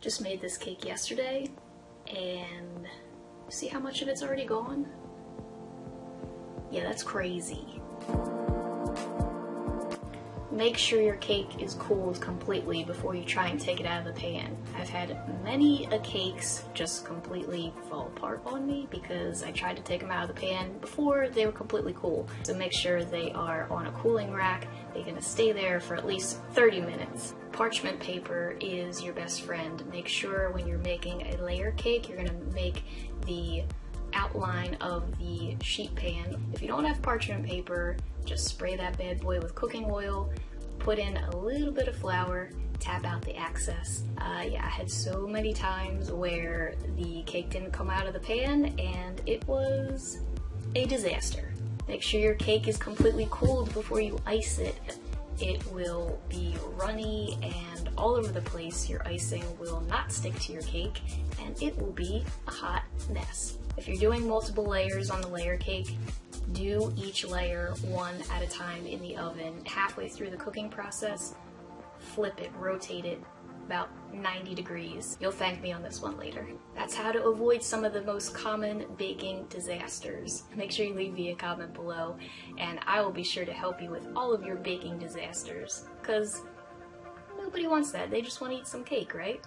Just made this cake yesterday, and see how much of it's already gone? Yeah, that's crazy. Make sure your cake is cooled completely before you try and take it out of the pan. I've had many a cakes just completely fall apart on me because I tried to take them out of the pan before they were completely cool. So make sure they are on a cooling rack. They're gonna stay there for at least 30 minutes. Parchment paper is your best friend. Make sure when you're making a layer cake, you're gonna make the outline of the sheet pan. If you don't have parchment paper, just spray that bad boy with cooking oil, put in a little bit of flour, tap out the excess. Uh, yeah, I had so many times where the cake didn't come out of the pan and it was a disaster. Make sure your cake is completely cooled before you ice it. It will be runny and all over the place. Your icing will not stick to your cake and it will be a hot mess. If you're doing multiple layers on the layer cake, do each layer one at a time in the oven. Halfway through the cooking process, flip it, rotate it about 90 degrees. You'll thank me on this one later. That's how to avoid some of the most common baking disasters. Make sure you leave me a comment below and I will be sure to help you with all of your baking disasters. Cause nobody wants that, they just want to eat some cake, right?